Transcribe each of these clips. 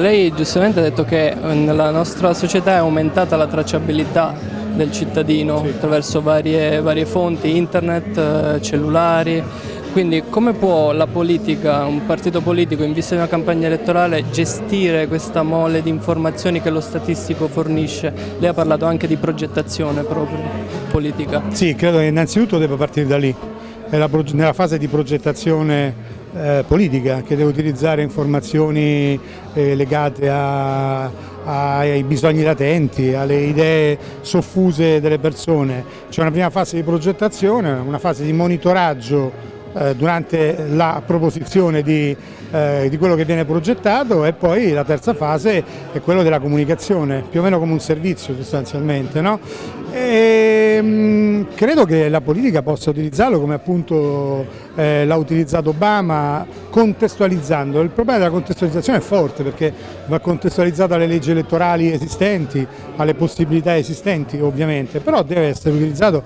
Lei giustamente ha detto che eh, nella nostra società è aumentata la tracciabilità del cittadino sì. attraverso varie, varie, fonti, internet, eh, cellulari, quindi come può la politica, un partito politico in vista di una campagna elettorale gestire questa mole di informazioni che lo statistico fornisce? Lei ha parlato anche di progettazione proprio politica. Sì, credo che innanzitutto debba partire da lì, nella fase di progettazione eh, politica che deve utilizzare informazioni eh, legate a, ai bisogni latenti, alle idee soffuse delle persone. C'è una prima fase di progettazione, una fase di monitoraggio eh, durante la proposizione di, eh, di, quello che viene progettato e poi la terza fase è quella della comunicazione, più o meno come un servizio sostanzialmente. No? E, mh, mm, credo che la politica possa utilizzarlo come appunto eh, l'ha utilizzato Obama contestualizzando. Il problema della contestualizzazione è forte perché va contestualizzata alle leggi elettorali esistenti, alle possibilità esistenti ovviamente, però deve essere utilizzato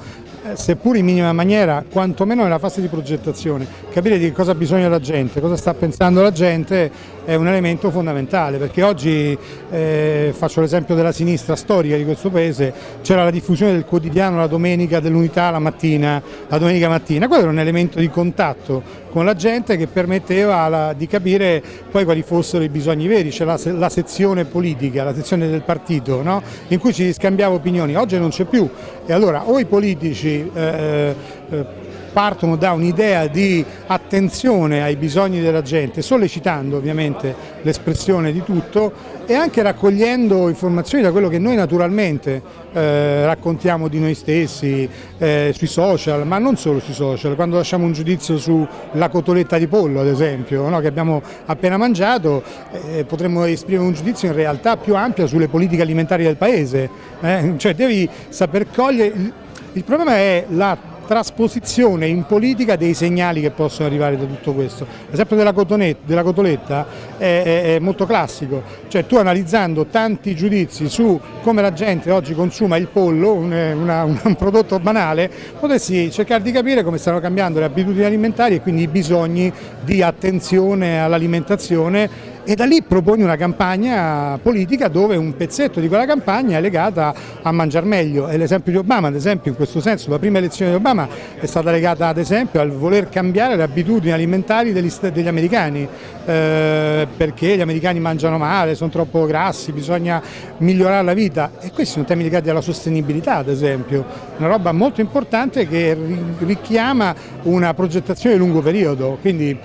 seppur in minima maniera, quantomeno nella fase di progettazione, capire di cosa ha bisogno la gente, cosa sta pensando la gente è un elemento fondamentale perché oggi, eh, faccio l'esempio della sinistra storica di questo paese, c'era la diffusione del quotidiano la domenica dell'unità la mattina, la domenica mattina, quello era un elemento di contatto con la gente che permetteva la, di capire poi quali fossero i bisogni veri, c'è la, la, sezione politica, la sezione del partito, no? in cui ci scambiava opinioni, oggi non c'è più. E allora o i politici eh, eh, partono da un'idea di attenzione ai bisogni della gente, sollecitando ovviamente l'espressione di tutto e anche raccogliendo informazioni da quello che noi naturalmente eh, raccontiamo di noi stessi eh, sui social, ma non solo sui social, quando lasciamo un giudizio sulla cotoletta di pollo ad esempio, no, che abbiamo appena mangiato, eh, potremmo esprimere un giudizio in realtà più ampio sulle politiche alimentari del paese, eh. cioè devi saper cogliere, il, il problema è la trasposizione in politica dei segnali che possono arrivare da tutto questo. L'esempio della, della, cotoletta è, è, è, molto classico, cioè tu analizzando tanti giudizi su come la gente oggi consuma il pollo, un, una, un prodotto banale, potessi cercare di capire come stanno cambiando le abitudini alimentari e quindi i bisogni di attenzione all'alimentazione e da lì proponi una campagna politica dove un pezzetto di quella campagna è legata a mangiare meglio. E l'esempio di Obama ad esempio in questo senso la prima elezione di Obama è stata legata ad esempio al voler cambiare le abitudini alimentari degli, degli americani eh, perché gli americani mangiano male, sono troppo grassi, bisogna migliorare la vita. E questi sono temi legati alla sostenibilità ad esempio, una roba molto importante che richiama una progettazione di lungo periodo, quindi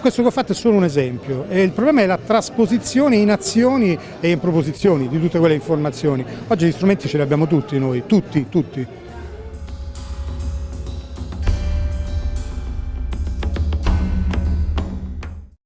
questo che ho fatto è solo un esempio. E il problema è la trasposizione in azioni e in proposizioni di tutte quelle informazioni. Oggi gli strumenti ce li abbiamo tutti noi, tutti, tutti.